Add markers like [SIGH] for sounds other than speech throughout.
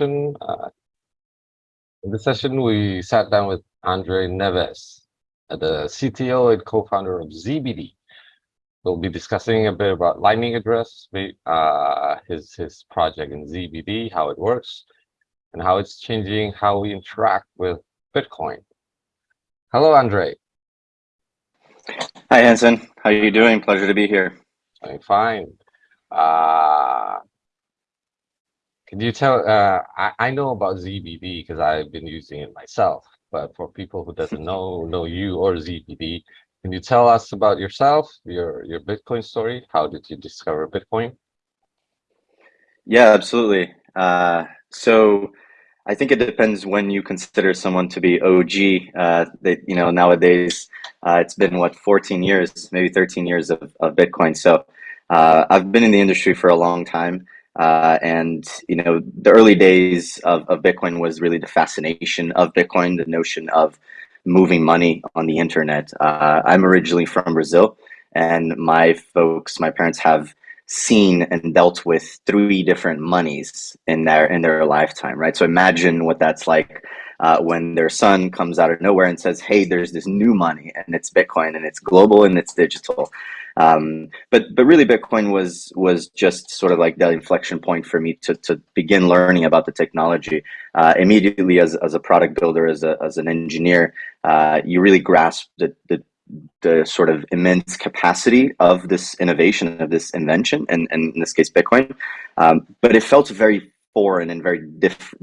Uh, in this session, we sat down with Andre Neves, uh, the CTO and co-founder of ZBD. We'll be discussing a bit about Lightning Address, uh, his, his project in ZBD, how it works, and how it's changing how we interact with Bitcoin. Hello, Andre. Hi, Hanson. How are you doing? Pleasure to be here. I'm fine. Uh, can you tell, uh, I, I know about ZBD because I've been using it myself, but for people who doesn't know, know you or ZBD, can you tell us about yourself, your, your Bitcoin story? How did you discover Bitcoin? Yeah, absolutely. Uh, so I think it depends when you consider someone to be OG. Uh, that you know nowadays uh, it's been what 14 years, maybe 13 years of, of Bitcoin. So uh, I've been in the industry for a long time. Uh, and you know, the early days of, of Bitcoin was really the fascination of Bitcoin, the notion of moving money on the internet. Uh, I'm originally from Brazil, and my folks, my parents have seen and dealt with three different monies in their in their lifetime, right? So imagine what that's like uh, when their son comes out of nowhere and says, "Hey, there's this new money, and it's Bitcoin, and it's global, and it's digital." Um, but but really, Bitcoin was was just sort of like that inflection point for me to to begin learning about the technology. Uh, immediately, as as a product builder, as a as an engineer, uh, you really grasp the, the the sort of immense capacity of this innovation of this invention and, and in this case bitcoin um, but it felt very foreign and very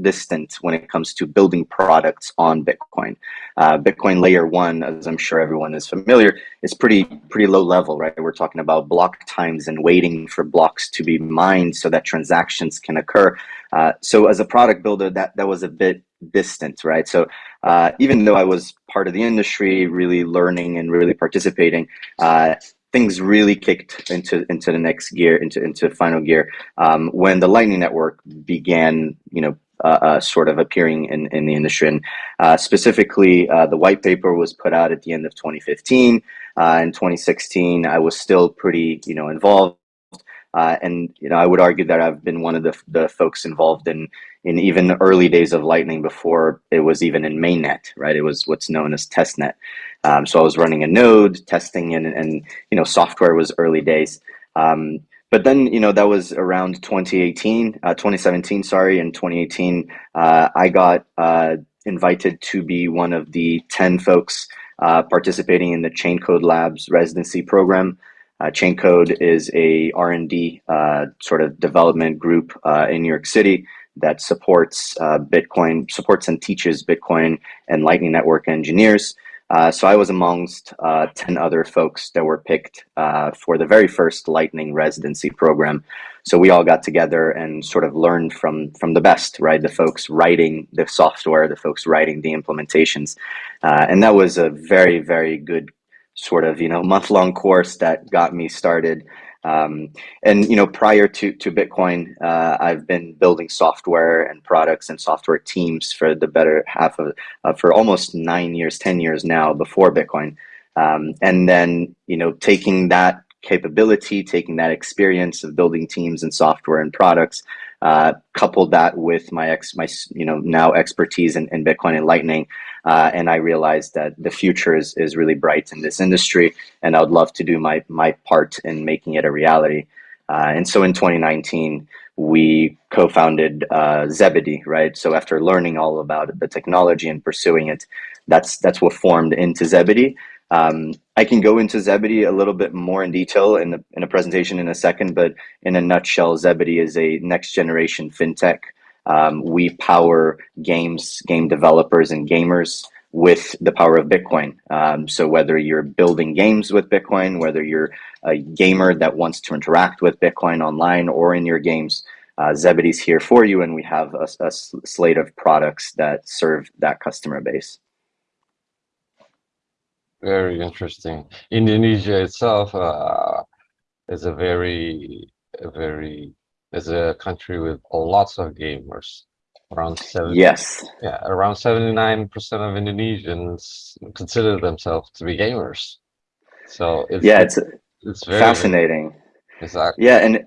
distant when it comes to building products on Bitcoin. Uh, Bitcoin layer one, as I'm sure everyone is familiar, is pretty pretty low level, right? We're talking about block times and waiting for blocks to be mined so that transactions can occur. Uh, so as a product builder, that that was a bit distant, right? So uh, even though I was part of the industry, really learning and really participating, uh, things really kicked into into the next gear, into into final gear, um, when the Lightning Network began, you know, uh, uh, sort of appearing in, in the industry. And uh, specifically, uh, the white paper was put out at the end of 2015. Uh, in 2016, I was still pretty, you know, involved. Uh, and you know, I would argue that I've been one of the, the folks involved in in even the early days of Lightning before it was even in mainnet, right? It was what's known as testnet. Um, so I was running a node, testing, and, and you know, software was early days. Um, but then, you know, that was around 2018, uh, 2017, sorry, in 2018, uh, I got uh, invited to be one of the 10 folks uh, participating in the Chain Code Labs residency program. Uh, Chain Code is a R&D uh, sort of development group in New York City that supports uh, Bitcoin, supports and teaches Bitcoin and Lightning Network engineers. Uh, so I was amongst uh, 10 other folks that were picked uh, for the very first Lightning residency program. So we all got together and sort of learned from, from the best, right? The folks writing the software, the folks writing the implementations. Uh, and that was a very, very good sort of, you know, month-long course that got me started um, and you know, prior to to Bitcoin, uh, I've been building software and products and software teams for the better half of uh, for almost nine years, ten years now before Bitcoin. Um, and then you know, taking that capability, taking that experience of building teams and software and products, uh, coupled that with my ex, my you know now expertise in, in Bitcoin and Lightning, uh, and I realized that the future is is really bright in this industry, and I would love to do my my part in making it a reality. Uh, and so in 2019, we co-founded uh, Zebedee, right? So after learning all about the technology and pursuing it, that's that's what formed into Zebedee. Um, I can go into Zebedee a little bit more in detail in, the, in a presentation in a second, but in a nutshell, Zebedee is a next generation fintech. Um, we power games, game developers and gamers with the power of Bitcoin. Um, so whether you're building games with Bitcoin, whether you're a gamer that wants to interact with Bitcoin online or in your games, uh, Zebedee's here for you, and we have a, a slate of products that serve that customer base. Very interesting. Indonesia itself uh, is a very, a very, is a country with lots of gamers. Around seven. Yes. Yeah, around seventy-nine percent of Indonesians consider themselves to be gamers. So it's, yeah, it's it's very fascinating. Exactly. Yeah, and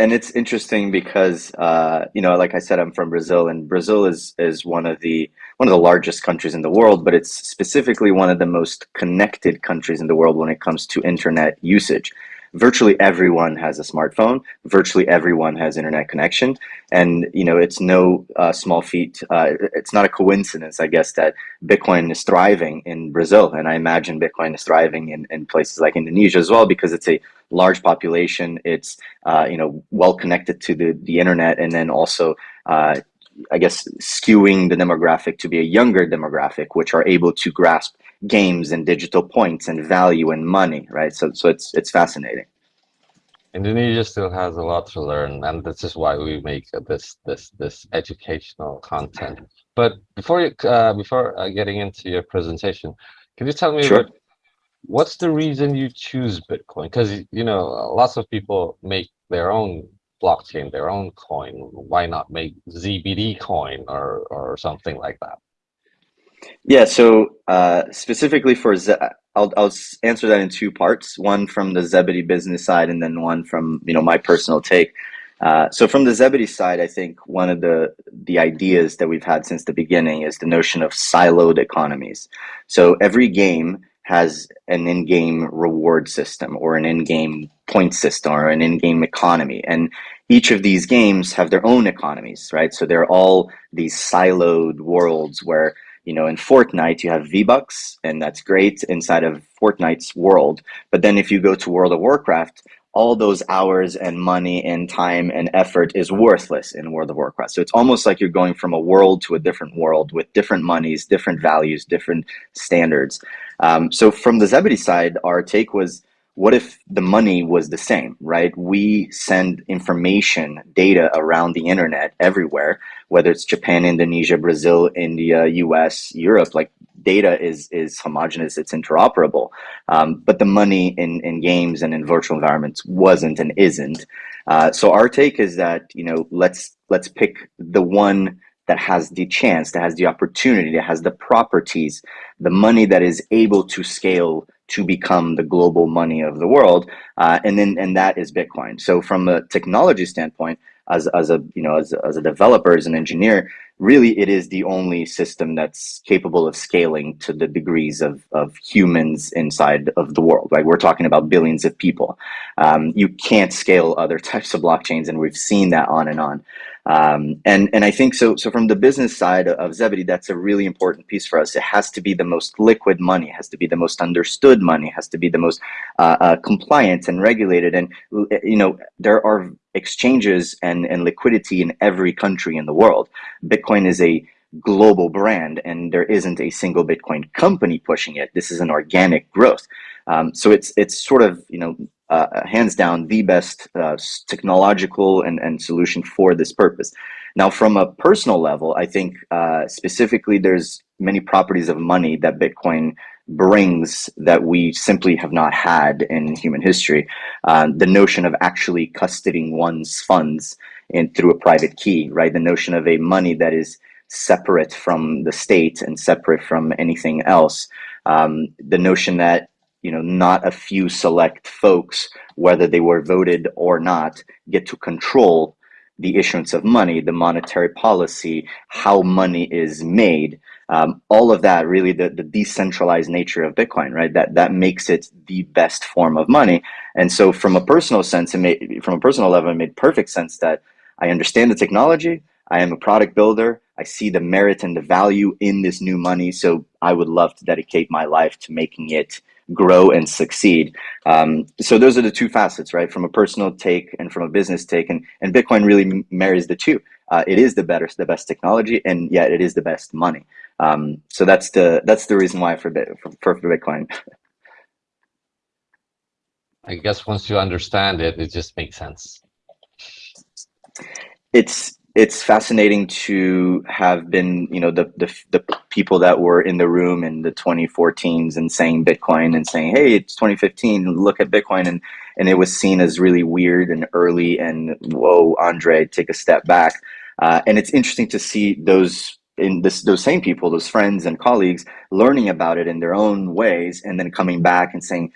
and it's interesting because uh, you know, like I said, I'm from Brazil, and Brazil is is one of the one of the largest countries in the world, but it's specifically one of the most connected countries in the world when it comes to internet usage. Virtually everyone has a smartphone. Virtually everyone has internet connection, and you know, it's no uh, small feat. Uh, it's not a coincidence, I guess, that Bitcoin is thriving in Brazil, and I imagine Bitcoin is thriving in, in places like Indonesia as well because it's a large population. It's uh, you know well connected to the the internet, and then also uh, I guess skewing the demographic to be a younger demographic, which are able to grasp games and digital points and value and money, right? So so it's it's fascinating. Indonesia still has a lot to learn, and this is why we make this this this educational content. But before you uh, before uh, getting into your presentation, can you tell me Sure. what's the reason you choose Bitcoin? Because you know lots of people make their own blockchain, their own coin. Why not make ZBD coin or or something like that? Yeah, so uh, specifically for Ze I'll, I'll answer that in two parts, one from the Zebedee business side and then one from, you know, my personal take. Uh, so from the Zebedee side, I think one of the the ideas that we've had since the beginning is the notion of siloed economies. So every game has an in-game reward system or an in-game point system or an in-game economy. And each of these games have their own economies, right? So they're all these siloed worlds where, you know, in Fortnite, you have V-Bucks, and that's great inside of Fortnite's world. But then if you go to World of Warcraft, all those hours and money and time and effort is worthless in World of Warcraft. So it's almost like you're going from a world to a different world with different monies, different values, different standards. Um, so from the Zebedee side, our take was, what if the money was the same, right? We send information, data around the internet everywhere, whether it's Japan, Indonesia, Brazil, India, US, Europe, like data is is homogenous, it's interoperable. Um, but the money in, in games and in virtual environments wasn't and isn't. Uh, so our take is that you know let's let's pick the one that has the chance, that has the opportunity, that has the properties, the money that is able to scale to become the global money of the world, uh, and then and that is Bitcoin. So from a technology standpoint, as as a you know as as a developer, as an engineer, really it is the only system that's capable of scaling to the degrees of, of humans inside of the world right? We're talking about billions of people. Um, you can't scale other [LAUGHS] types of blockchains and we've seen that on and on um, and and I think so. So from the business side of Zebedee, that's a really important piece for us. It has to be the most liquid money, has to be the most understood money, has to be the most uh, uh, compliant and regulated. And you know there are exchanges and and liquidity in every country in the world. Bitcoin is a global brand, and there isn't a single Bitcoin company pushing it. This is an organic growth. Um, so it's it's sort of you know uh, hands down the best uh, technological and, and solution for this purpose. Now, from a personal level, I think uh, specifically there's many properties of money that Bitcoin brings that we simply have not had in human history. Uh, the notion of actually custodying one's funds through a private key, right? The notion of a money that is separate from the state and separate from anything else. Um, the notion that you know, not a few select folks, whether they were voted or not, get to control the issuance of money, the monetary policy, how money is made. Um, all of that really the, the decentralized nature of Bitcoin, right? That that makes it the best form of money. And so from a personal sense, it made, from a personal level, it made perfect sense that I understand the technology, I am a product builder, I see the merit and the value in this new money. So I would love to dedicate my life to making it grow and succeed. Um, so those are the two facets, right? From a personal take and from a business take, and, and Bitcoin really marries the two. Uh, it is the better, the best technology, and yet it is the best money. Um, so that's the that's the reason why for for, for Bitcoin. [LAUGHS] I guess once you understand it, it just makes sense. It's it's fascinating to have been, you know, the, the, the people that were in the room in the 2014s and saying Bitcoin and saying, hey, it's 2015, look at Bitcoin. And, and it was seen as really weird and early and whoa, Andre, take a step back. Uh, and it's interesting to see those in this, those same people, those friends and colleagues learning about it in their own ways and then coming back and saying,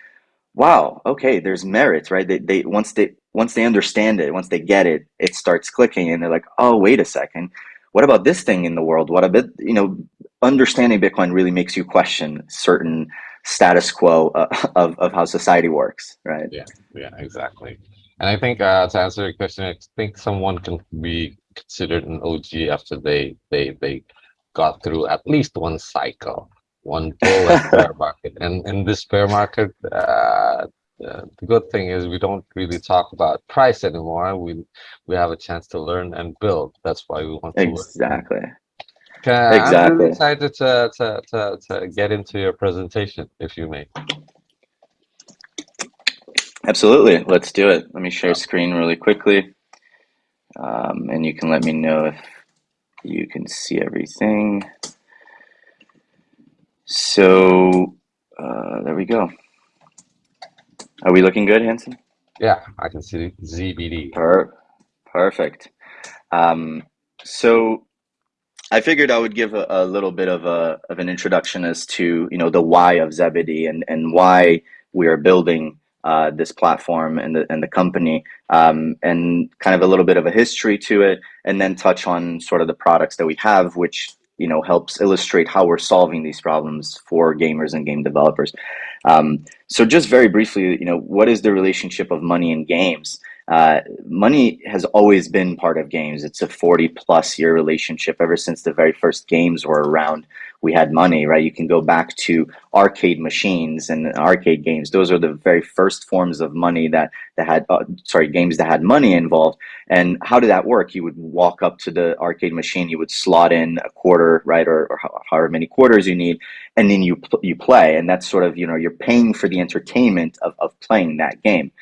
wow, okay, there's merit, right? They, they once they once they understand it, once they get it, it starts clicking, and they're like, oh, wait a second, what about this thing in the world? What about you know, understanding Bitcoin really makes you question certain status quo uh, [LAUGHS] of of how society works, right? Yeah, yeah, exactly. And I think uh, to answer your question, I think someone can be considered an OG after they they they got through at least one cycle one bull and bear market. And in this bear market, uh, uh, the good thing is we don't really talk about price anymore. We we have a chance to learn and build. That's why we want to exactly. Uh, exactly. I'm really excited to, to, to, to get into your presentation, if you may. Absolutely. Let's do it. Let me share screen really quickly. Um, and you can let me know if you can see everything. So uh, there we go. Are we looking good, Hanson? Yeah, I can see ZBD. Per perfect. Um, so I figured I would give a, a, little bit of a of an introduction as to you know the why of Zebedee and and why we are building uh, this platform and the and the company um, and kind of a little bit of a history to it, and then touch on sort of the products that we have, which you know helps illustrate how we're solving these problems for gamers and game developers. Um, so just very briefly, you know, what is the relationship of money and games? Uh, money has always been part of games. It's a 40 plus year relationship ever since the very first games were around we had money, right? You can go back to arcade machines and arcade games. Those are the very first forms of money that that had, uh, sorry, games that had money involved. And how did that work? You would walk up to the arcade machine, you would slot in a quarter, right, or, or however many quarters you need, and then you you play. And that's sort of you know you're paying for the entertainment of of playing that game.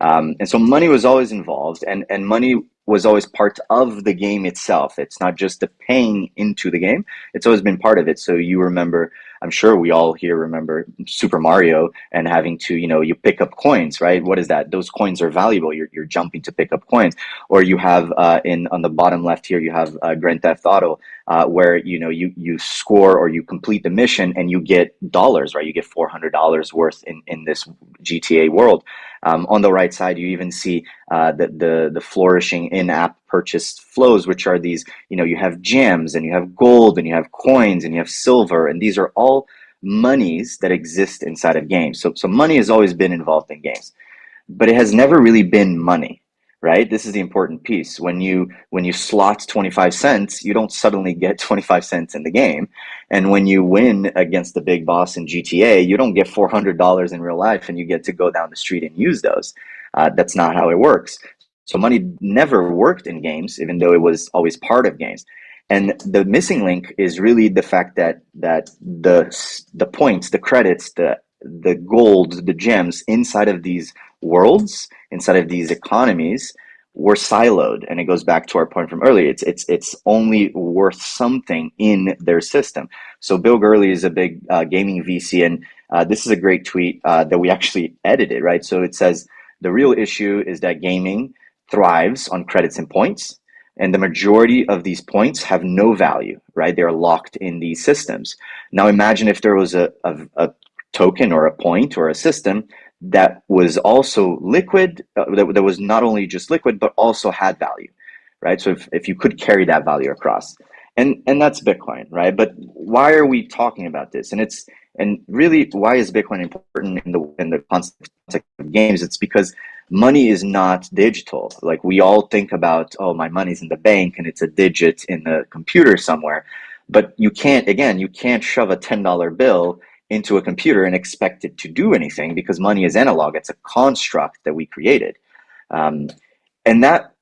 Um, and so money was always involved, and and money was always part of the game itself. It's not just the paying into the game. It's always been part of it. So you remember, I'm sure we all here remember Super Mario and having to, you know, you pick up coins, right? What is that? Those coins are valuable. You're, you're jumping to pick up coins. Or you have uh, in on the bottom left here, you have uh, Grand Theft Auto, uh, where, you know, you, you score or you complete the mission and you get dollars, right? You get $400 worth in, in this GTA world. Um, on the right side, you even see uh, the, the, the flourishing in-app purchase flows, which are these, you know, you have gems and you have gold and you have coins and you have silver, and these are all monies that exist inside of games. So, so money has always been involved in games, but it has never really been money right? This is the important piece. When you when you slot 25 cents, you don't suddenly get [LAUGHS] 25 cents in the game. And when you win against the big boss in GTA, you don't get $400 in real life and you get to go down the street and use those. Uh, that's not how it works. So money never worked in games, even though it was always part of games. And the missing link is really the fact that that the the points, the credits, the the gold, the gems inside of these worlds, inside of these economies, were siloed. And it goes back to our point from earlier. It's it's it's only worth something in their system. So Bill Gurley is a big uh, gaming VC, and uh, this is a great tweet uh, that we actually edited. Right. So it says the real issue is that gaming thrives on credits and points. And the majority of these points have no value, right? They're locked in these systems. Now imagine if there was a, a, a token or a point or a system that was also liquid, uh, that, that was not only just liquid, but also had value, right? So if, if you could carry that value across. And, and that's Bitcoin, right? But why are we talking about this? And it's and really, why is Bitcoin important in the in the context of games? It's because money is not digital. Like we all think about, oh, my money's in the bank and it's a digit in the computer somewhere. But you can't, again, you can't shove a $10 bill into a computer and expect it to do anything because money is analog. It's a construct that we created. Um, and that,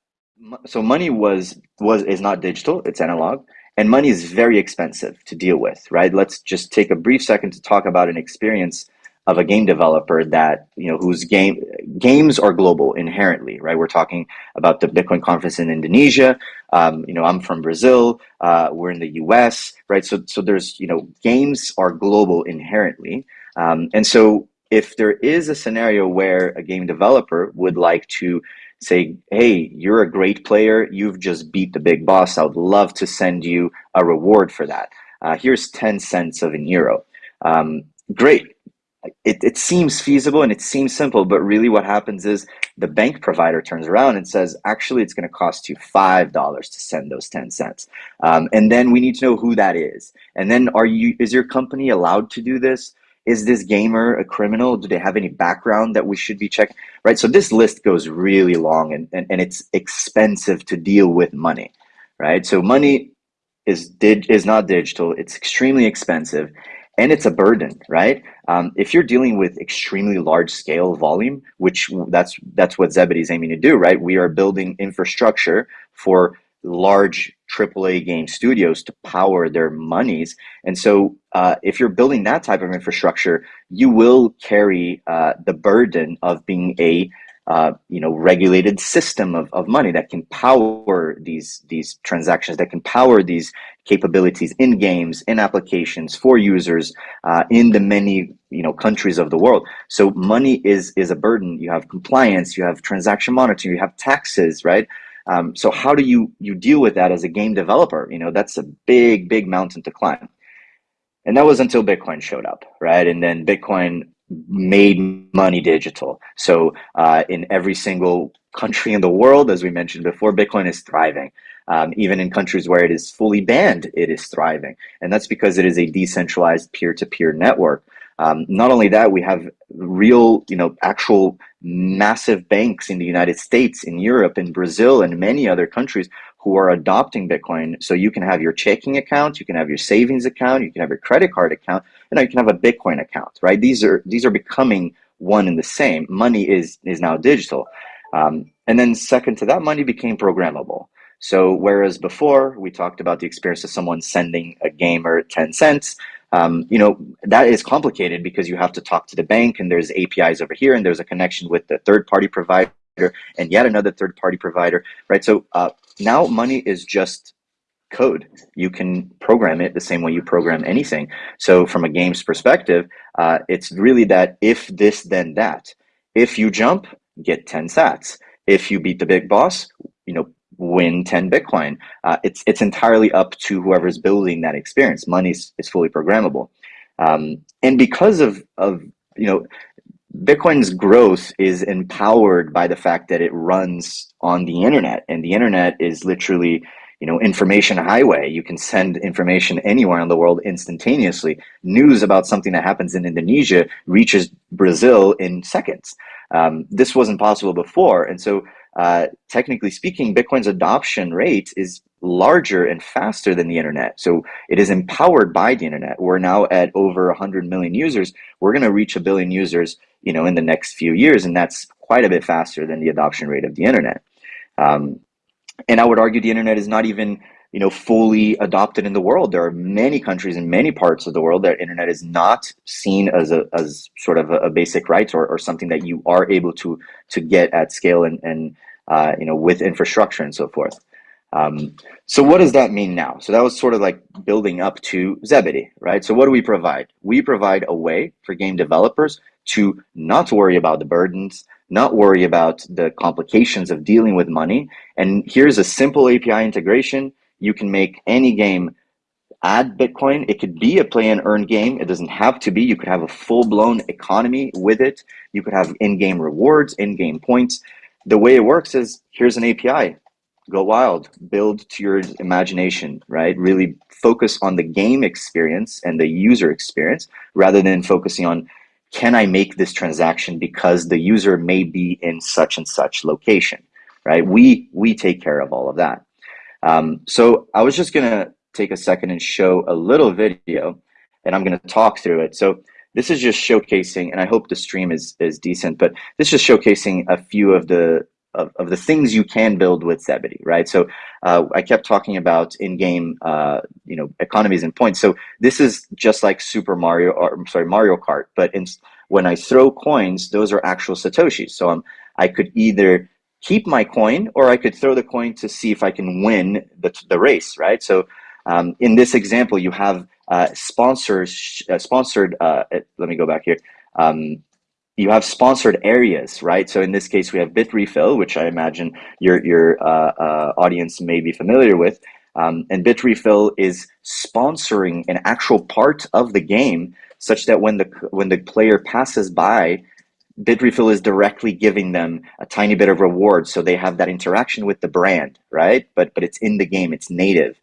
so money was, was, is not digital, it's analog. And money is very expensive to deal with, right? Let's just take a brief second to talk about an experience of a game developer that you know whose game games are global inherently right? We're talking about the bitcoin conference in indonesia. Um, you know i'm from brazil. Uh, we're in the us right? So so there's you know games are global inherently. Um, and so if there is a scenario where a game developer would like to say hey you're a great player. You've just beat the big boss. I would love to send you a reward for that. Uh, here's 10 cents of an euro. Um, great it, it seems feasible and it seems simple, but really what happens is the bank provider turns around and says, actually, it's going to cost you $5 to send those 10 cents. Um, and then we need to know who that is. And then are you, is your company allowed to do this? Is this gamer a criminal? Do they have any background that we should be checking? Right. So this list goes really long and, and, and it's expensive to deal with money. Right. So money is did is not digital. It's extremely expensive and it's a burden, right? Um, if you're dealing with extremely large scale volume, which that's that's what Zebedee is aiming to do, right? We are building infrastructure for large AAA game studios to power their monies, and so uh, if you're building that type of infrastructure, you will carry uh, the burden of being a uh, you know regulated system of, of money that can power these these transactions that can power these capabilities in games in applications for users uh, in the many you know countries of the world. So money is is a burden. You have compliance you have transaction monitoring you have taxes right? Um, so how do you you deal with that as a game developer? You know that's a big big mountain to climb. And that was until bitcoin showed up right? And then bitcoin made money digital. So uh, in every single country in the world, as we mentioned before, Bitcoin is thriving. Um, even in countries where it is fully banned, it is thriving. And that's because it is a decentralized peer-to-peer network. Um, not only that, we have real, you know, actual massive banks in the United States, in Europe, in Brazil, and many other countries who are adopting Bitcoin. So you can have your checking account, you can have your savings account, you can have your credit card account, and you can have a Bitcoin account, right? These are these are becoming one and the same. Money is is now digital. Um, and then second to that, money became programmable. So whereas before we talked about the experience of someone sending a gamer 10 cents, um, you know, that is complicated because you have to talk to the bank and there's APIs over here and there's a connection with the third party provider and yet another third party provider, right? So uh, now money is just code. You can program it the same way you program anything. So from a game's perspective, uh, it's really that if this, then that. If you jump, get 10 sats. If you beat the big boss, you know, win 10 Bitcoin. Uh, it's, it's entirely up to whoever's building that experience. Money is, fully programmable. Um, and because of, of, you know, Bitcoin's growth is empowered by the fact that it runs on the internet, and the internet is literally, you know, information highway. You can send information anywhere in the world instantaneously. News about something that happens in Indonesia reaches Brazil in seconds. Um, this wasn't possible before, and so uh, technically speaking, Bitcoin's adoption rate is larger and faster than the internet. So it is empowered by the internet. We're now at over 100 million users. We're going to reach a billion users, you know, in the next few years, and that's quite a bit faster than the adoption rate of the internet. Um, and I would argue the internet is not even you know fully adopted in the world. There are many countries in many parts of the world that internet is not seen as a as sort of a, a basic right or, or something that you are able to to get at scale and and uh, you know with infrastructure and so forth. Um, so what does that mean now? So that was sort of like building up to Zebedee, right? So what do we provide? We provide a way for game developers to not worry about the burdens, not worry about the complications of dealing with money. And here's a simple API integration. You can make any game add Bitcoin. It could be a play and earn game. It doesn't have to be. You could have a full blown economy with it. You could have in-game rewards, in-game points. The way it works is here's an API go wild, build to your imagination, right? Really focus on the game experience and the user experience rather than focusing on can I make this transaction because the user may be in such and such location, right? We we take care of all of that. Um, so I was just gonna take a second and show a little video, and I'm gonna talk through it. So this is just showcasing, and I hope the stream is is decent, but this is showcasing a few of the of, of the things you can build with Zebedee, right? So uh, I kept talking about in-game, uh, you know, economies and points. So this is just like Super Mario, or I'm sorry, Mario Kart. But in, when I throw coins, those are actual satoshis. So um, I could either keep my coin or I could throw the coin to see if I can win the, the race, right? So um, in this example, you have uh, sponsors, uh, sponsored. Uh, let me go back here. Um, you have sponsored areas, right? So in this case, we have Bitrefill, which I imagine your your uh, uh, audience may be familiar with. Um, and Bitrefill is sponsoring an actual part of the game such that when the when the player passes by, Bitrefill is directly giving them a tiny bit of reward, so they have that interaction with the brand, right? But but it's in the game, it's native.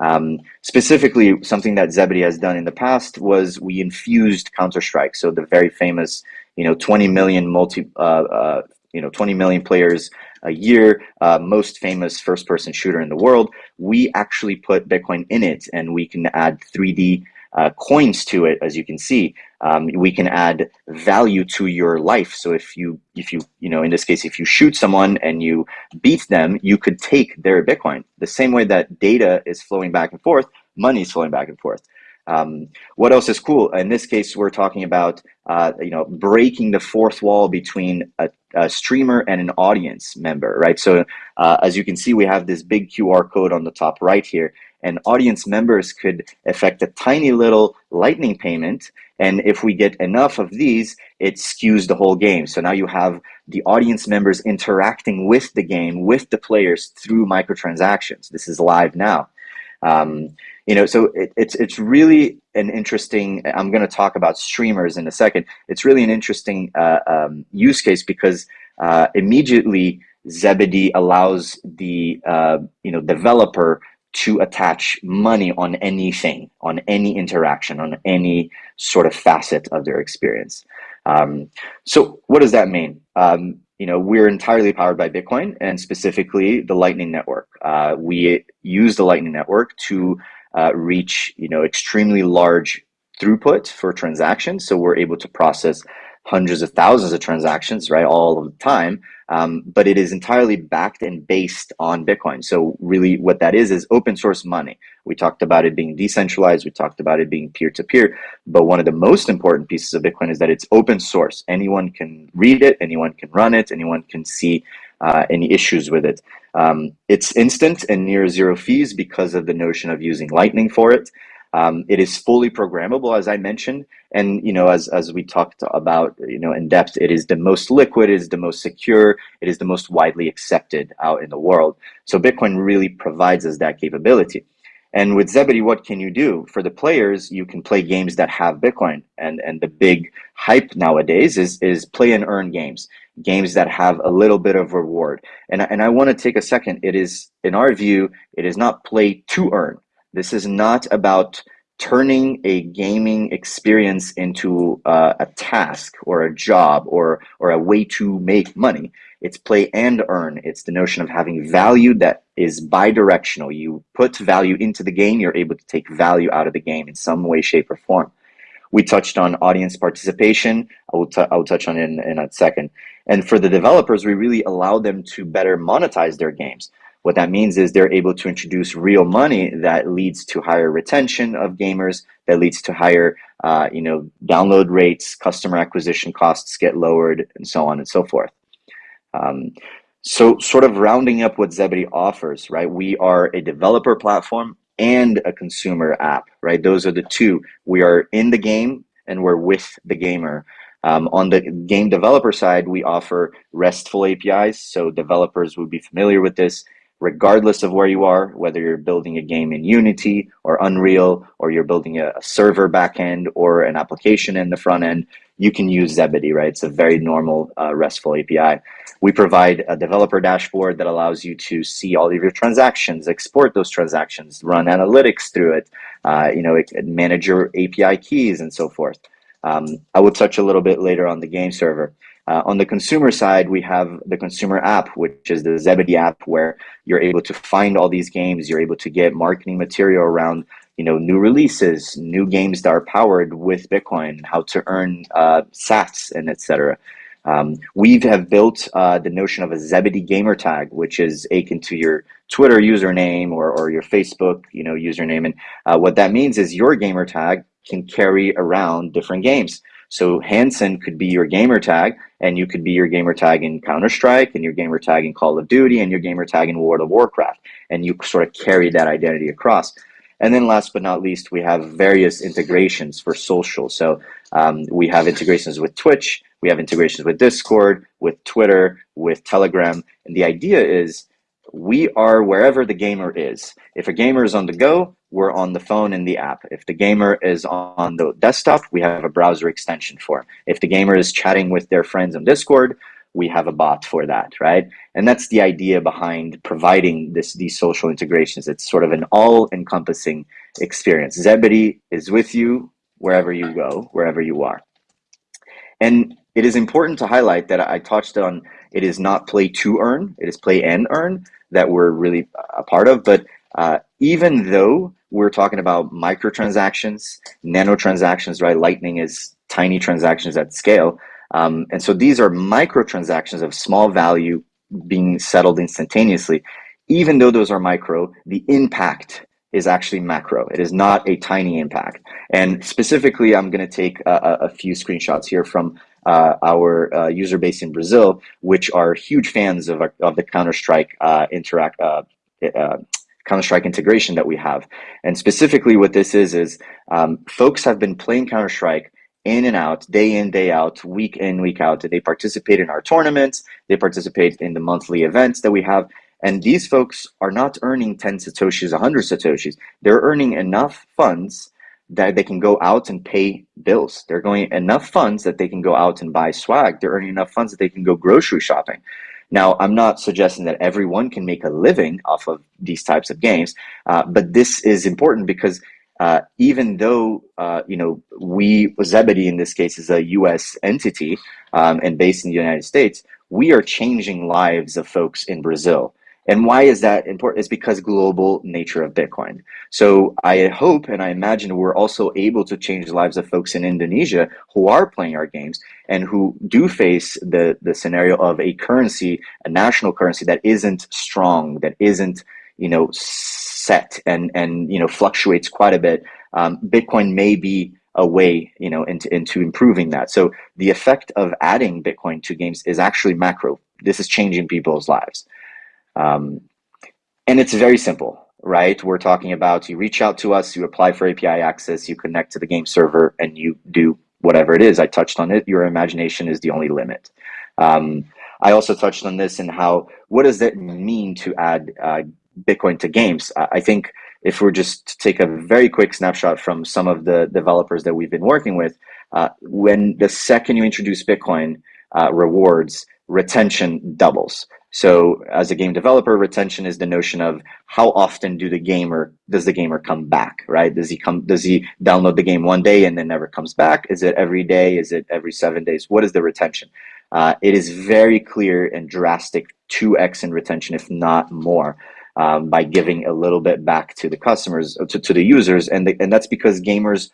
Um, specifically, something that Zebedee has done in the past was we infused Counter Strike, so the very famous, you know, 20 million multi, uh, uh, you know, 20 million players a year, uh, most famous first-person shooter in the world. We actually put Bitcoin in it, and we can add 3D uh, coins to it, as you can see. Um, we can add value to your life. So if you, if you, you know, in this case, if you shoot someone and you beat them, you could take their Bitcoin. The same way that data is flowing back and forth, money is flowing back and forth. Um, what else is cool? In this case, we're talking about uh, you know breaking the fourth wall between a, a streamer and an audience member, right? So uh, as you can see, we have this big QR code on the top right here, and audience members could affect a tiny little lightning payment. And if we get enough of these, it skews the whole game. So now you have the audience members interacting with the game, with the players through microtransactions. This is live now. Um, you know, so it, it's it's really an interesting. I'm going to talk about streamers in a second. It's really an interesting uh, um, use case because uh, immediately Zebedee allows the uh, you know developer to attach money on anything, on any interaction, on any sort of facet of their experience. Um, so what does that mean? Um, you know, we're entirely powered by Bitcoin and specifically the Lightning Network. Uh, we use the Lightning Network to uh, reach, you know, extremely large throughput for transactions. So we're able to process hundreds of thousands of transactions, right, all of the time. Um, but it is entirely backed and based on Bitcoin. So really what that is, is open source money. We talked about it being decentralized. We talked about it being peer to peer. But one of the most important pieces of Bitcoin is that it's open source. Anyone can read it. Anyone can run it. Anyone can see uh, any issues with it. Um, it's instant and near zero fees because of the notion of using Lightning for it. Um, it is fully programmable, as I mentioned, and you know, as as we talked about, you know, in depth, it is the most liquid, it is the most secure, it is the most widely accepted out in the world. So Bitcoin really provides us that capability. And with Zebedee, what can you do for the players? You can play games that have Bitcoin, and and the big hype nowadays is is play and earn games, games that have a little bit of reward. And and I want to take a second. It is in our view, it is not play to earn this is not about turning a gaming experience into uh, a task or a job or or a way to make money. It's play and earn. It's the notion of having value that is bi-directional. You put value into the game, you're able to take value out of the game in some way, shape, or form. We touched on audience participation. I will, will touch on in, in a second. And for the developers, we really allow them to better monetize their games. What that means is they're able to introduce real money that leads to higher retention of gamers, that leads to higher, uh, you know, download rates, customer acquisition costs get lowered, and so on and so forth. Um, so, sort of rounding up what Zebedee offers, right? We are a developer platform and a consumer app, right? Those are the two. We are in the game and we're with the gamer. Um, on the game developer side, we offer RESTful APIs, so developers would be familiar with this regardless of where you are, whether you're building a game in Unity or Unreal, or you're building a, server backend or an application in the front end, you can use Zebedee, right? It's a very normal uh, RESTful API. We provide a developer dashboard that allows you to see all of your transactions, export those transactions, run analytics through it, uh, you know, manage your API keys and so forth. Um, I will touch a little bit later on the game server. Uh, on the consumer side, we have the consumer app, which is the Zebedee app, where you're able to find all these games. You're able to get marketing material around, you know, new releases, new games that are powered with Bitcoin, how to earn uh, Sats, and etc. Um, we have built uh, the notion of a Zebedee gamer tag, which is akin to your Twitter username or, or your Facebook, you know, username. And uh, what that means is your gamer tag can carry around different games. So Hanson could be your gamer tag, and you could be your gamer tag in Counter Strike, and your gamer tag in Call of Duty, and your gamer tag in World of Warcraft, and you sort of carry that identity across. And then last but not least, we have various integrations for social. So um, we have integrations with Twitch, we have integrations with Discord, with Twitter, with Telegram, and the idea is we are wherever the gamer is. If a gamer is on the go, we're on the phone in the app. If the gamer is on the desktop, we have a browser extension for. If the gamer is chatting with their friends on Discord, we have a bot for that, right? And that's the idea behind providing this these social integrations. It's sort of an all-encompassing experience. Zebedee is with you wherever you go, wherever you are. And it is important to highlight that I touched on it is not play to earn, it is play and earn that we're really a part of. But uh, even though we're talking about microtransactions, nanotransactions, right? Lightning is tiny transactions at scale. Um, and so these are microtransactions of small value being settled instantaneously. Even though those are micro, the impact is actually macro. It is not a tiny impact. And specifically, I'm going to take a, a, few screenshots here from uh, our uh, user base in Brazil, which are huge fans of, of the Counter Strike uh, interact. Uh, uh, Counter Strike integration that we have, and specifically, what this is is um, folks have been playing Counter Strike in and out, day in, day out, week in, week out. They participate in our tournaments, they participate in the monthly events that we have. And these folks are not earning 10 Satoshis, 100 Satoshis. They're earning enough funds that they can go out and pay bills. They're going enough funds that they can go out and buy swag. They're earning enough funds that they can go grocery shopping. Now, I'm not suggesting that everyone can make a living off of these types of games, uh, but this is important because uh, even though uh, you know we Zebedee in this case is a U.S. entity um, and based in the United States, we are changing lives of folks in Brazil. And why is that important? It's because global nature of Bitcoin. So I hope and I imagine we're also able to change the lives of folks in Indonesia who are playing our games and who do face the, the scenario of a currency, a national currency that isn't strong, that isn't, you know, set and, and, you know, fluctuates quite a bit. Um, Bitcoin may be a way, you know, into, into improving that. So the effect of adding Bitcoin to games is actually macro. This is changing people's lives. Um, and it's very simple, right? We're talking about you reach out to us, you apply for API access, you connect to the game server, and you do whatever it is. I touched on it. Your imagination is the only limit. Um, I also touched on this and how what does that mean to add uh, Bitcoin to games? I think if we're just to take a very quick snapshot from some of the developers that we've been working with, uh, when the second you introduce Bitcoin uh, rewards, retention doubles. So as a game developer, retention is the notion of how often do the gamer does the gamer come back, right? Does he come does he download the game one day and then never comes back? Is it every day? Is it every seven days? What is the retention? Uh, it is very clear and drastic 2x in retention, if not more, um, by giving a little bit back to the customers, to, to the users. And, the, and that's because gamers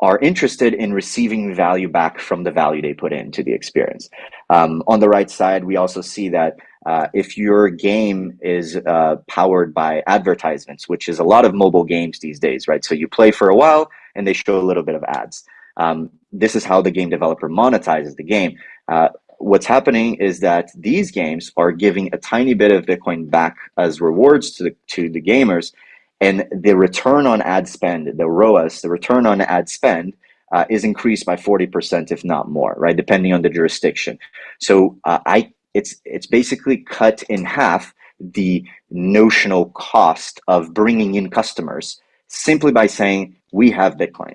are interested in receiving value back from the value they put into the experience. Um, on the right side, we also see that uh, if your game is uh, powered by advertisements, which is a lot of mobile games these days, right? So you play for a while and they show a little bit of ads. Um, this is how the game developer monetizes the game. Uh, what's happening is that these games are giving a tiny bit of Bitcoin back as rewards to the, to the gamers and the return on ad spend, the ROAS, the return on ad spend, uh, is increased by 40%, if not more, right? Depending on the jurisdiction. So uh, I, it's, it's basically cut in half the notional cost of bringing in customers simply by saying, we have Bitcoin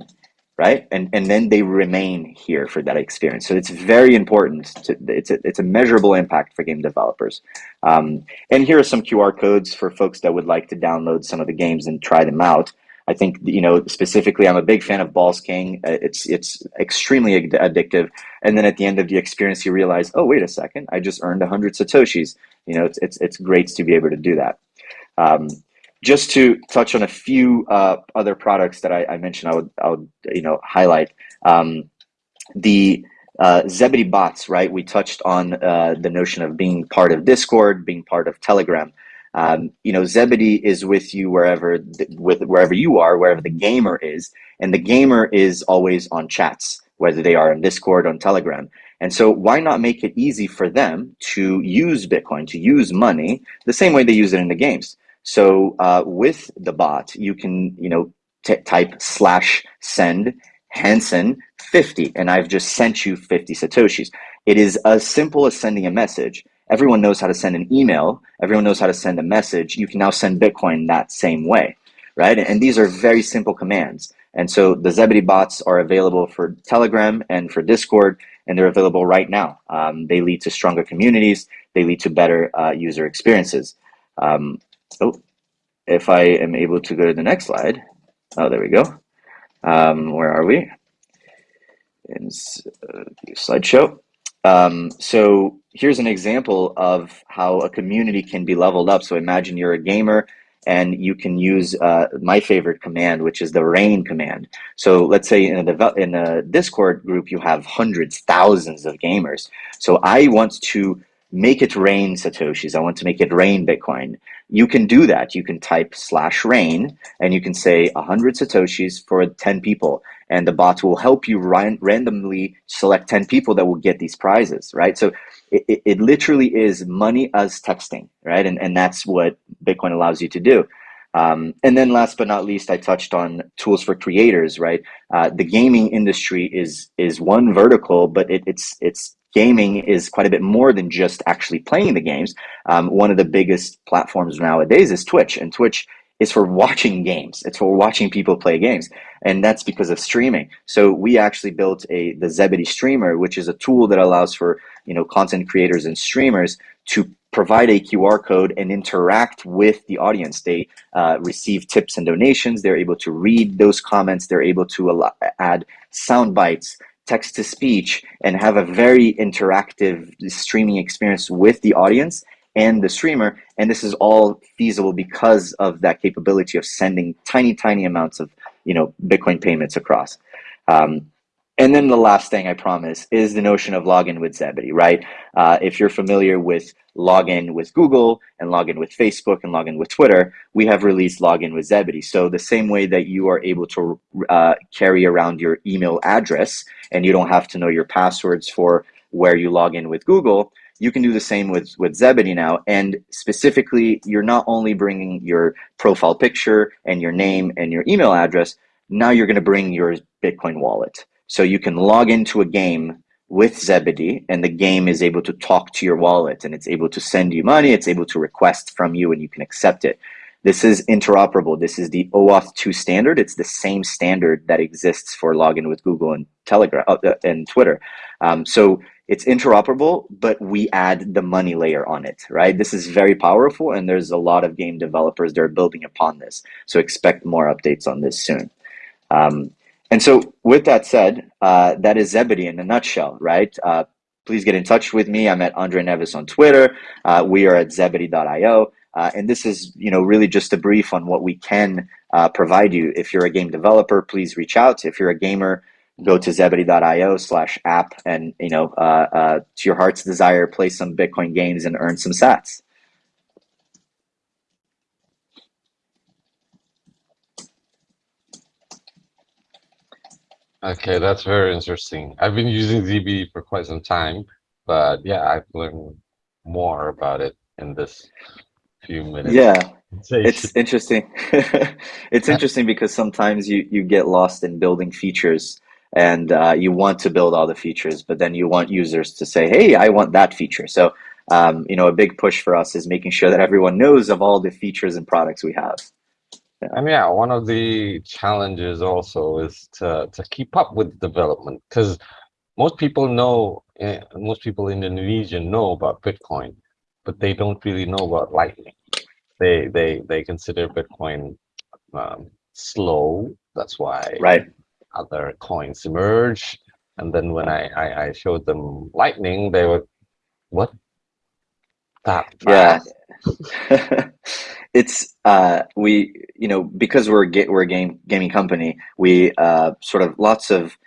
right? And and then they remain here for that experience. So it's very important. To, it's a it's a measurable impact for game developers. Um, and here are some QR codes for folks that would like to download some of the games and try them out. I think you know specifically, I'm a big fan of Balls King. Uh, it's it's extremely addictive. And then at the end of the experience, you realize, oh wait a second, I just earned 100 satoshis. You know, it's it's it's great to be able to do that. Um, just to touch on a few uh, other products that I, I, mentioned, I would, I would, you know, highlight um, the uh, Zebedee bots. Right, we touched on uh, the notion of being part of Discord, being part of Telegram. Um, you know, Zebedee is with you wherever, with wherever you are, wherever the gamer is, and the gamer is always on chats, whether they are on Discord, on Telegram. And so why not make it easy for them to use Bitcoin, to use money the same way they use it in the games? So uh, with the bot, you can, you know, type slash send Hanson 50, and I've just sent you 50 Satoshis. It is as simple as sending a message. everyone knows how to send an email, everyone knows how to send a message. You can now send Bitcoin that same way, right? And these are very simple commands. And so the Zebedee bots are available for Telegram and for Discord, and they're available right now. Um, they lead to stronger communities. They lead to better uh, user experiences. Um, oh, if I am able to go to the next slide. Oh, there we go. Um, where are we? In uh, slideshow. Um, so here's an example of how a community can be leveled up. So imagine you're a gamer and you can use uh, my favorite command, which is the rain command. So let's say in a, in a Discord group, you have hundreds, thousands of gamers. So I want to make it rain Satoshis. I want to make it rain Bitcoin. You can do that. You can type slash rain and you can say 100 Satoshis for 10 people. And the bot will help you ran randomly select 10 people that will get these prizes, right? So it, it literally is money as texting, right? And, and that's what Bitcoin allows you to do. Um, and then last but not least, I touched on tools for creators, right? Uh, the gaming industry is is one vertical, but it, it's it's gaming is quite a bit more than just actually playing the games. Um, one of the biggest platforms nowadays is Twitch, and Twitch is for watching games. It's for watching people play games, and that's because of streaming. So we actually built a the Zebedee Streamer, which is a tool that allows for you know content creators and streamers to provide a QR code and interact with the audience. They uh, receive tips and donations. They're able to read those comments. They're able to add sound bites, text to speech, and have a very interactive streaming experience with the audience and the streamer. And this is all feasible because of that capability of sending tiny, tiny amounts of you know Bitcoin payments across. Um, and then the last thing I promise is the notion of login with Zebedee, right? Uh, if you're familiar with login with Google and login with Facebook and login with Twitter, we have released login with Zebedee. So the same way that you are able to uh, carry around your email address and you don't have to know your passwords for where you log in with Google, you can do the same with, with Zebedee now. And specifically, you're not only bringing your profile picture and your name and your email address, now you're going to bring your Bitcoin wallet. So you can log into a game with Zebedee and the game is able to talk to your wallet and it's able to send you money. It's able to request from you and you can accept it. This is interoperable. This is the OAuth 2 standard. It's the same standard that exists for login with Google and Telegram uh, uh, and Twitter. Um, so it's interoperable, but we add the money layer on it, right? This is very powerful and there's a lot of game developers that are building upon this. So expect more updates on this soon. Um, and so, with that said, uh, that is Zebedee in a nutshell, right? Uh, please get in touch with me. I'm at Andre Neves on Twitter. Uh, we are at zebedee.io. Uh, and this is, you know, really just a brief on what we can uh, provide you. If you're a game developer, please reach out. If you're a gamer, go to zebedee.io slash app and, you know, uh, to your heart's desire, play some Bitcoin games and earn some sats. Okay, that's very interesting. I've been using ZB for quite some time, but yeah, I've learned more about it in this few minutes. Yeah, it's interesting. [LAUGHS] it's interesting because sometimes you you get lost in building features and uh, you want to build all the features, but then you want users to say, "Hey, I want that feature." So, um, you know, a big push for us is making sure that everyone knows of all the features and products we have. And yeah, one of the challenges also is to to keep up with development because most people know, eh, most people in Indonesia know about Bitcoin, but they don't really know about Lightning. They they they consider Bitcoin um, slow. That's why right. other coins emerge. And then when I, I, I showed them Lightning, they were, what? That fast? Yeah. [LAUGHS] it's uh, we you know because we're a, we're a game gaming company we uh, sort of lots of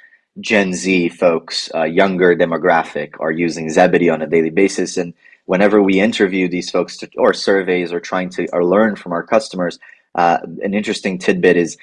Gen Z folks uh, younger demographic are using Zebedee on a daily basis and whenever we interview these folks to, or surveys or trying to or learn from our customers uh, an interesting tidbit is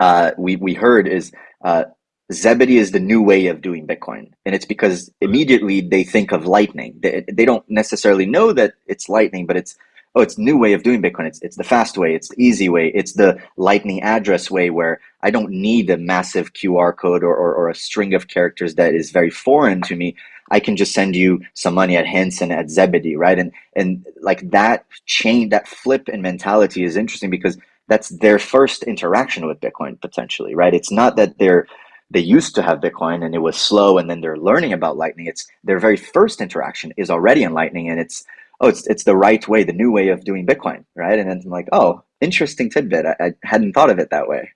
uh, we we heard is uh, Zebedee is the new way of doing Bitcoin. And it's because immediately they think of Lightning. They, they don't necessarily know that it's Lightning, but it's oh, it's new way of doing Bitcoin. It's, it's the fast way. It's the easy way. It's the lightning address way where I don't need a massive QR code or, or, or a string of characters that is very foreign to me. I can just send you some money at Hanson at Zebedee, right? And and like that chain, that flip in mentality is interesting because that's their first interaction with Bitcoin potentially, right? It's not that they're they used to have Bitcoin and it was slow and then they're learning about Lightning. It's their very first interaction is already in Lightning and it's oh it's it's the right way, the new way of doing Bitcoin, right? And then I'm like, oh, interesting tidbit. I, I hadn't thought of it that way.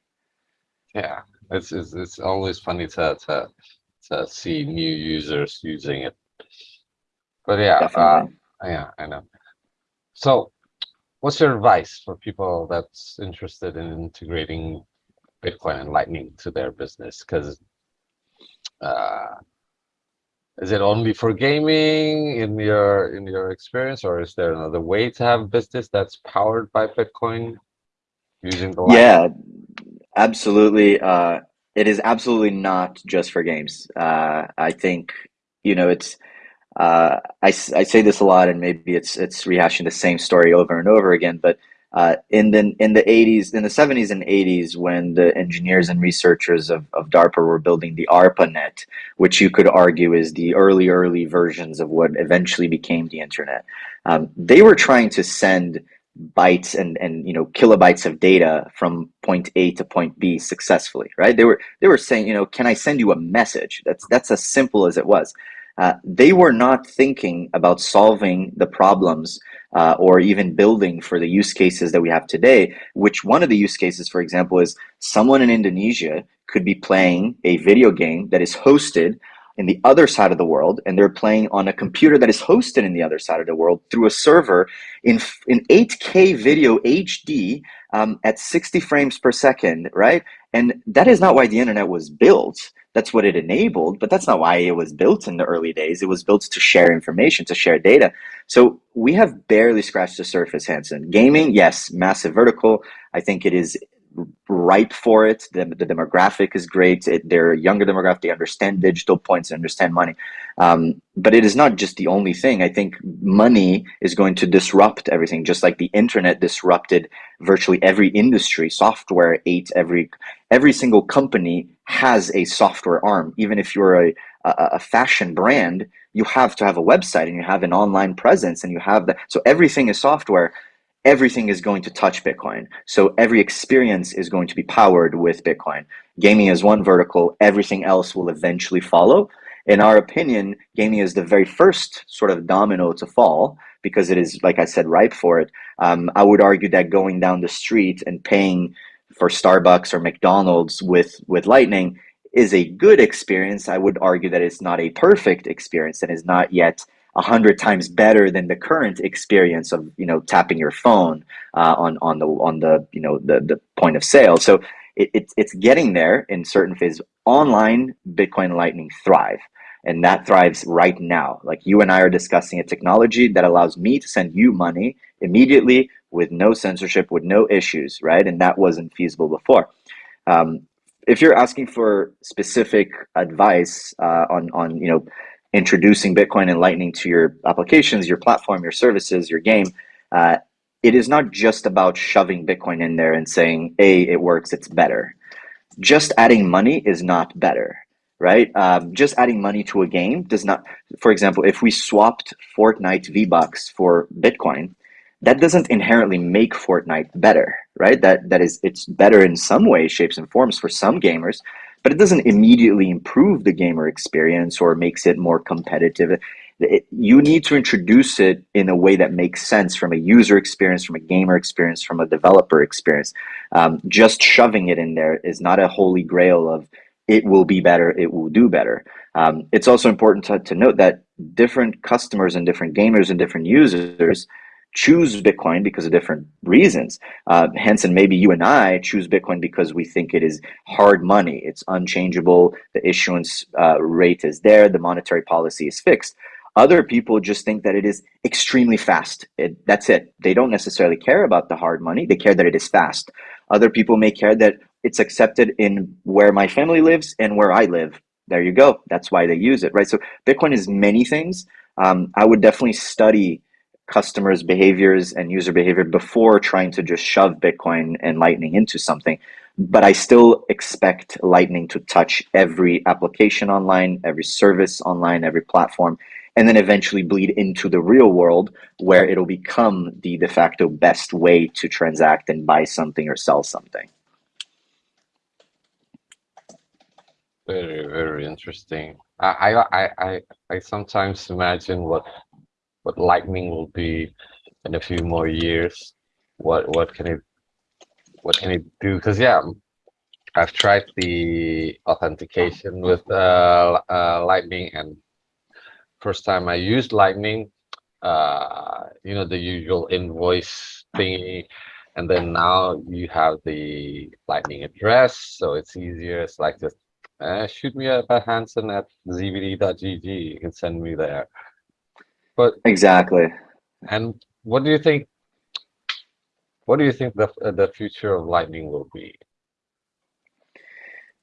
Yeah, it's it's, it's always funny to, to to see new users using it. But yeah, uh, yeah, I know. So, what's your advice for people that's interested in integrating Bitcoin and Lightning to their business? Because uh, is it only for gaming in your in your experience, or is there another way to have business that's powered by Bitcoin using the? Yeah, absolutely. Uh, it is absolutely not just for games. Uh, I think you know it's. Uh, I, I say this a lot, and maybe it's it's rehashing the same story over and over again. But uh, in the in the 80s, in the 70s and 80s, when the engineers and researchers of, of DARPA were building the ARPANET, which you could argue is the early early versions of what eventually became the internet, um, they were trying to send bytes and and you know kilobytes of data from point A to point B successfully, right? They were they were saying, you know, can I send you a message? That's that's as simple as it was. Uh, they were not thinking about solving the problems uh, or even building for the use cases that we have today, which one of the use cases, for example, is someone in Indonesia could be playing a video game that is hosted in the other side of the world and they're playing on a computer that is hosted in the other side of the world through a server in in 8k video hd um, at 60 frames per second right? And that is not why the internet was built. That's what it enabled but that's not why it was built in the early days. It was built to share information to share data. So we have barely scratched the surface Hanson gaming yes massive vertical. I think it is ripe for it. The, the demographic is great. It, they're a younger demographic. They understand digital points, they understand money. Um, but it is not just the only thing. I think money is going to disrupt everything, just like the internet disrupted virtually every industry. Software ate every every single company has a software arm. Even if you're a, a, a fashion brand, you have to have a website and you have an online presence and you have that. So everything is software everything is going to touch Bitcoin. So every experience is going to be powered with Bitcoin. Gaming is one vertical, everything else will eventually follow. In our opinion, gaming is the very first sort of domino to fall because it is, like I said, ripe for it. Um, I would argue that going down the street and paying for Starbucks or McDonald's with, with Lightning is a good experience. I would argue that it's not a perfect experience and is not yet a hundred times better than the current experience of you know tapping your phone uh, on on the on the you know the the point of sale. So it, it's it's getting there in certain phases. Online Bitcoin Lightning thrive, and that thrives right now. Like you and I are discussing a technology that allows me to send you money immediately with no censorship, with no issues, right? And that wasn't feasible before. Um, if you're asking for specific advice uh, on on you know introducing Bitcoin and Lightning to your applications, your platform, your services, your game, uh, it is not just about shoving Bitcoin in there and saying, "A, it works, it's better." Just adding money is not better, right? Um, just adding money to a game does not. For example, if we swapped Fortnite V Bucks for Bitcoin, that doesn't inherently make Fortnite better, right? That that is, it's better in some ways, shapes, and forms for some gamers, but it doesn't immediately improve the gamer experience or makes it more competitive. It, you need to introduce it in a way that makes sense from a user experience, from a gamer experience, from a developer experience. Um, just shoving it in there is not a holy grail of it will be better, it will do better. Um, it's also important to, to note that different customers and different gamers and different users choose Bitcoin because of different reasons. Uh, Hanson, maybe you and I choose Bitcoin because we think it is hard money. It's unchangeable. The issuance uh, rate is there. The monetary policy is fixed. Other people just think that it is extremely fast. It, that's it. They don't necessarily care about the hard money. They care that it is fast. Other people may care that it's accepted in where my family lives and where I live. There you go. That's why they use it, right? So Bitcoin is many things. Um, I would definitely study customers' behaviors and user behavior before trying to just shove Bitcoin and Lightning into something. but I still expect Lightning to touch every application online, every service online, every platform, and then eventually bleed into the real world where it'll become the de facto best way to transact and buy something or sell something. Very, very interesting. I, I, I, I, sometimes imagine what what Lightning will be in a few more years. What what can it what can it do? Because yeah, I've tried the authentication with uh, uh, Lightning, and first time I used Lightning, uh, you know the usual invoice thingy, and then now you have the Lightning address, so it's easier. It's like just uh, shoot me up at Hanson at zbd.gg. You can send me there. But Exactly. and what do you think? What do you think the the future of Lightning will be?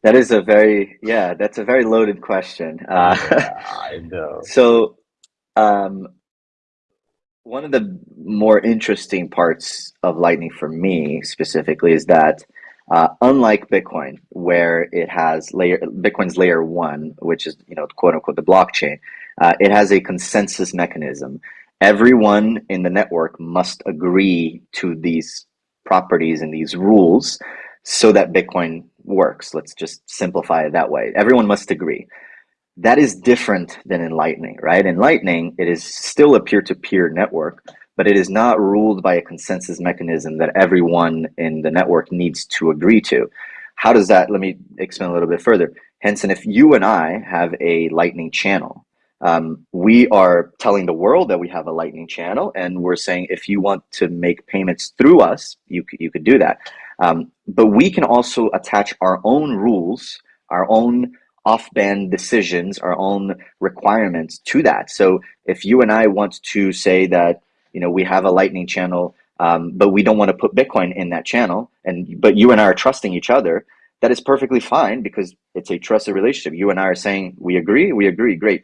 That is a very, yeah, that's a very loaded question. Uh, Yeah, I [LAUGHS] know. so, um, one of the more interesting parts of Lightning for me specifically is that, uh, unlike Bitcoin, where it has layer Bitcoin's layer one, which is you know quote unquote the blockchain, uh, it has a consensus mechanism. Everyone in the network must agree to these properties and these rules so that Bitcoin works. Let's just simplify it that way. Everyone must agree. That is different than in Lightning, right? In Lightning, it is still a peer-to-peer network, but it is not ruled by a consensus mechanism that everyone in the network needs to agree to. How does that, let me explain a little bit further. Hanson, if you and I have a Lightning channel, um, we are telling the world that we have a Lightning channel, and we're saying if you want to make payments through us, you could, you could do that. Um, but we can also attach our own rules, our own off-band decisions, our own requirements to that. So if you and I want to say that you know we have a Lightning channel, um, but we don't want to put Bitcoin in that channel, and but you and I are trusting each other, that is perfectly fine because it's a trusted relationship. You and I are saying we agree, we agree, great.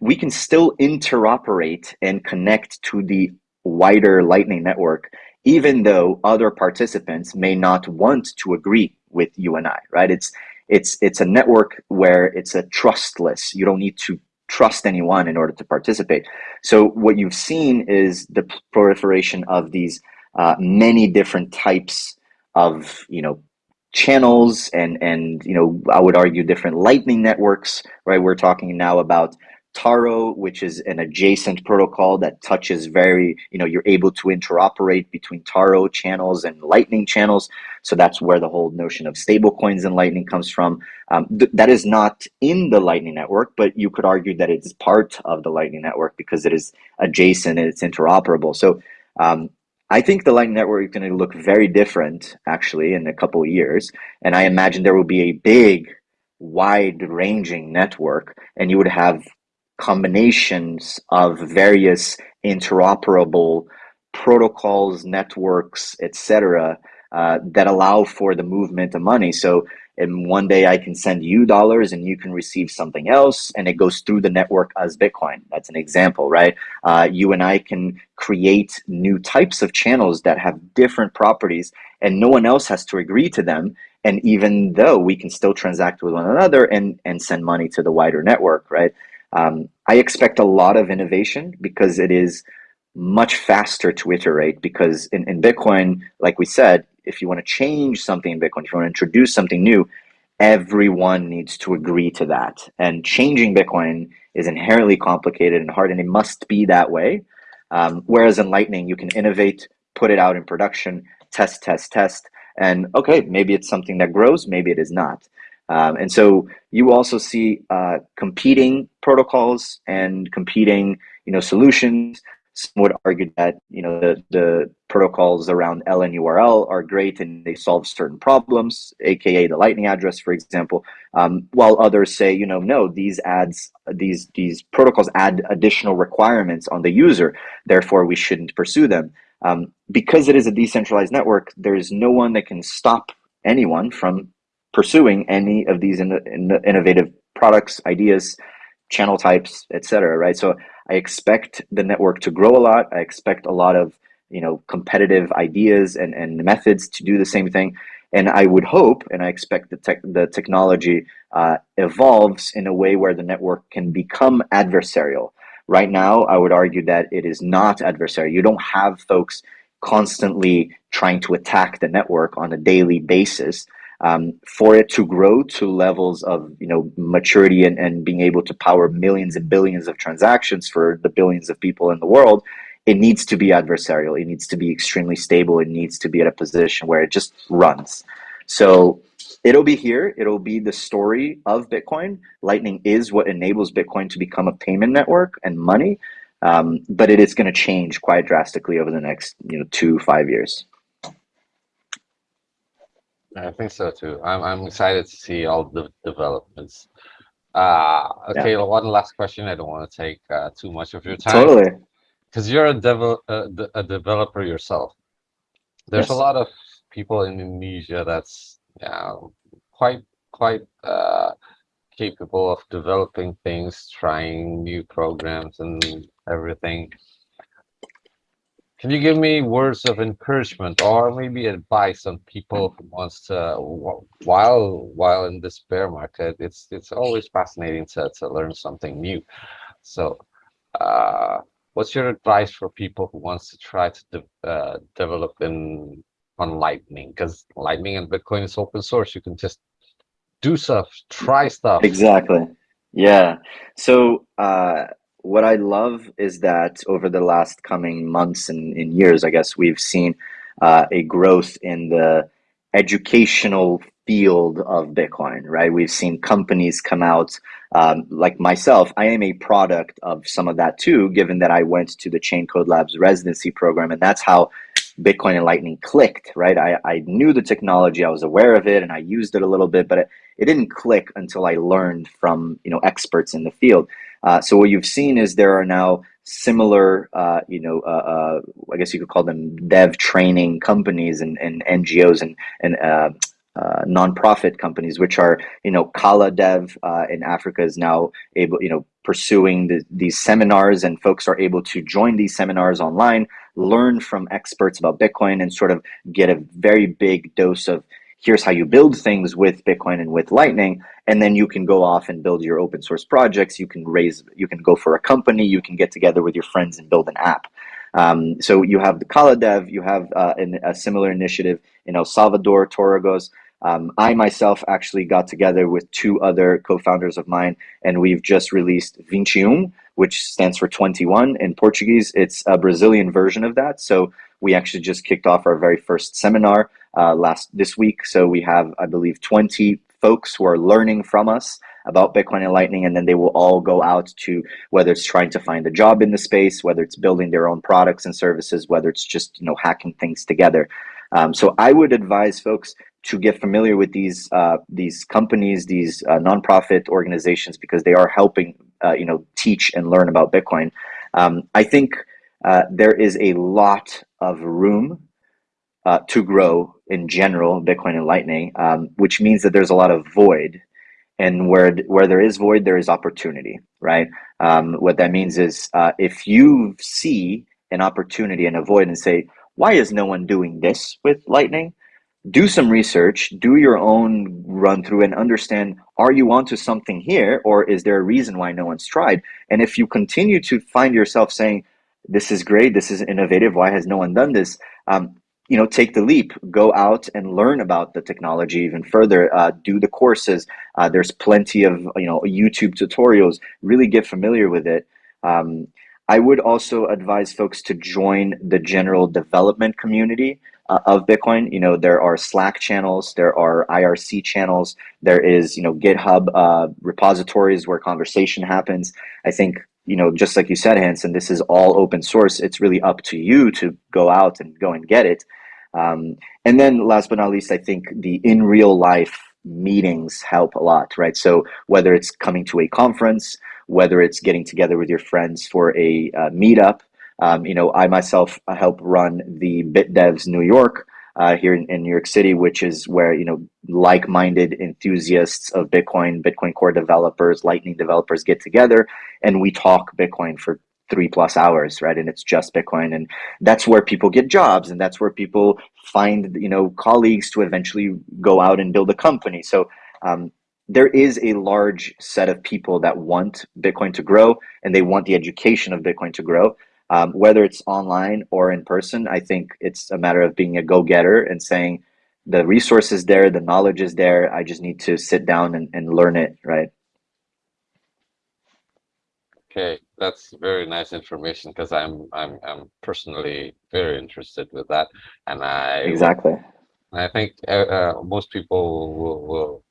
We can still interoperate and connect to the wider Lightning network, even though other participants may not want to agree with you and I, right? It's it's it's a network where it's a trustless. You don't need to trust anyone in order to participate. So what you've seen is the proliferation of these uh, many different types of you know channels and and you know I would argue different lightning networks right we're talking now about Taro which is an adjacent protocol that touches very you know you're able to interoperate between Taro channels and lightning channels. So that's where the whole notion of stablecoins and lightning comes from. Um, th that is not in the lightning network but you could argue that it's part of the lightning network because it is adjacent and it's interoperable. So um, I think the Lightning Network is going to look very different actually in a couple of years. And I imagine there will be a big, wide ranging network, and you would have combinations of various interoperable protocols, networks, etc., uh, that allow for the movement of money. So, and one day I can send you dollars and you can receive something else, and it goes through the network as Bitcoin. That's an example, right? Uh, you and I can create new types of channels that have different properties, and no one else has to agree to them. And even though we can still transact with one another and and send money to the wider network, right? Um, I expect a lot of innovation because it is much faster to iterate because in, in Bitcoin, like we said, if you want to change something in Bitcoin, if you want to introduce something new, everyone needs to agree to that. And changing Bitcoin is inherently complicated and hard, and it must be that way. Um, whereas in Lightning, you can innovate, put it out in production, test, test, test, and okay, maybe it's something that grows, maybe it is not. Um, and so you also see uh, competing protocols and competing, you know, solutions some would argue that you know the, the protocols around LNURL are great and they solve certain problems, aka the Lightning address, for example. Um, while others say, you know, no, these ads, these these protocols add additional requirements on the user, therefore we shouldn't pursue them. Um, because it is a decentralized network, there is no one that can stop anyone from pursuing any of these in, in, innovative products, ideas, channel types, etc. Right, so I expect the network to grow a lot. I expect a lot of you know competitive ideas and, and methods to do the same thing. And I would hope, and I expect the tech, the technology uh, evolves in a way where the network can become adversarial. Right now, I would argue that it is not adversarial. You don't have folks constantly trying to attack the network on a daily basis. Um, for it to grow to levels of you know maturity and, and being able to power millions and billions of transactions for the billions of people in the world, it needs to be adversarial. It needs to be extremely stable. It needs to be at a position where it just runs. So it'll be here. It'll be the story of Bitcoin. Lightning is what enables Bitcoin to become a payment network and money. Um, but it is going to change quite drastically over the next you know two five years. I think so too. I'm I'm excited to see all the developments. Uh, okay, Yeah. one last question. I don't want to take uh, too much of your time. Totally. because you're a devel uh, a developer yourself. There's a lot of people in Indonesia that's yeah, quite quite uh, capable of developing things, trying new programs and everything. Can you give me words of encouragement or maybe advice on people who wants to while while in this bear market? It's it's always fascinating to to learn something new. So, uh, what's your advice for people who wants to try to de- uh, develop in on Lightning? Because Lightning and Bitcoin is open source. You can just do stuff, try stuff. Exactly. Yeah. So uh, what I love is that over the last coming months and, and years, I guess we've seen uh, a growth in the educational field of Bitcoin, right? We've seen companies come out, um, like myself. I am a product of some of that too, given that I went to the Chaincode Labs residency program, and that's how Bitcoin and Lightning clicked, right? I, I knew the technology, I was aware of it, and I used it a little bit, but it, it didn't click until I learned from you know experts in the field. Uh, so what you've seen is there are now similar, uh, you know, uh, uh, I guess you could call them dev training companies and, and NGOs and and uh, uh, nonprofit companies, which are you know Qala Dev in Africa is now able, you know, pursuing the, these seminars, and folks are able to join these seminars online, learn from experts about Bitcoin, and sort of get a very big dose of here's how you build things with Bitcoin and with Lightning, and then you can go off and build your open source projects. You can raise, you can go for a company, you can get together with your friends and build an app. Um, so you have the Qala Dev, you have uh, an, a similar initiative in El Salvador, Torogoz. Um, I myself actually got together with two other co-founders of mine, and we've just released Vinteum, which stands for 21 in Portuguese. It's a Brazilian version of that. So we actually just kicked off our very first seminar uh, last this week. So we have, I believe, 20 folks who are learning from us about Bitcoin and Lightning, and then they will all go out to whether it's trying to find a job in the space, whether it's building their own products and services, whether it's just you know hacking things together. Um, so I would advise folks to get familiar with these uh, these companies, these uh, nonprofit organizations, because they are helping uh, you know teach and learn about Bitcoin. Um, I think uh, there is a lot of room uh, to grow in general, Bitcoin and Lightning, um, which means that there's a lot of void. And where where there is void, there is opportunity, right? Um, what that means is uh, if you see an opportunity and a void and say, why is no one doing this with Lightning? do some research, do your own run through and understand are you onto something here or is there a reason why no one's tried? And if you continue to find yourself saying, this is great, this is innovative, why has no one done this? Um, you know, take the leap, go out and learn about the technology even further, uh, do the courses. Uh, there's plenty of, you know, YouTube tutorials, really get familiar with it. Um, I would also advise folks to join the general development community uh, of Bitcoin. You know, there are Slack channels, there are IRC channels, there is, you know, GitHub uh, repositories where conversation happens. I think, you know, just like you said, Hanson, this is all open source. It's really up to you to go out and go and get it. Um, and then last but not least, I think the in real life meetings help a lot, right? So whether it's coming to a conference, whether it's getting together with your friends for a uh, meetup, um, you know, I myself help run the BitDevs New York uh, here in, in, New York City, which is where you know like-minded enthusiasts of Bitcoin, Bitcoin Core developers, Lightning developers get together, and we talk Bitcoin for three plus hours, right? And it's just Bitcoin, and that's where people get jobs, and that's where people find you know colleagues to eventually go out and build a company. So um, there is a large set of people that want Bitcoin to grow, and they want the education of Bitcoin to grow. Um, whether it's online or in person, I think it's a matter of being a go-getter and saying the resource is there, the knowledge is there. I just need to sit down and, and learn it, right? Okay, that's very nice information because I'm I'm I'm personally very interested with that, and I Exactly. I think uh, uh, most people will will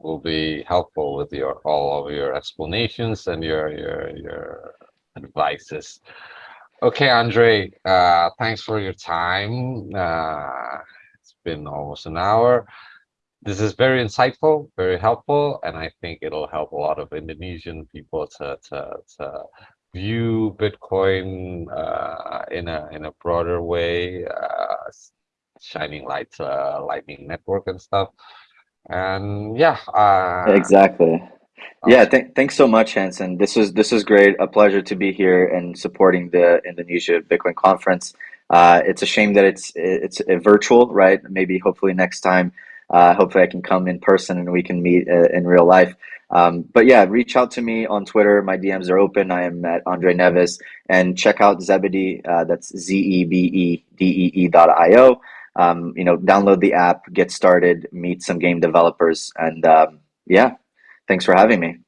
will be helpful with your all of your explanations and your your your advices. Okay, Andre, uh, thanks for your time. Uh, it's been almost an hour. This is very insightful, very helpful, and I think it'll help a lot of Indonesian people to to, to view Bitcoin uh, in a in a broader way, uh, shining light uh, Lightning Network and stuff. And yeah, uh, Exactly. Yeah, th thanks so much, Hanson. This is this is great. A pleasure to be here and supporting the Indonesia Bitcoin conference. Uh, it's a shame that it's it's a virtual, right? Maybe hopefully next time, uh, hopefully I can come in person and we can meet uh, in real life. Um, but yeah, reach out to me on Twitter. My DMs are open. I am at Andre Neves and check out Zebedee. Uh, that's Z E B E D E E dot I O. Um, you know, download the app, get started, meet some game developers, and um, yeah. Thanks for having me.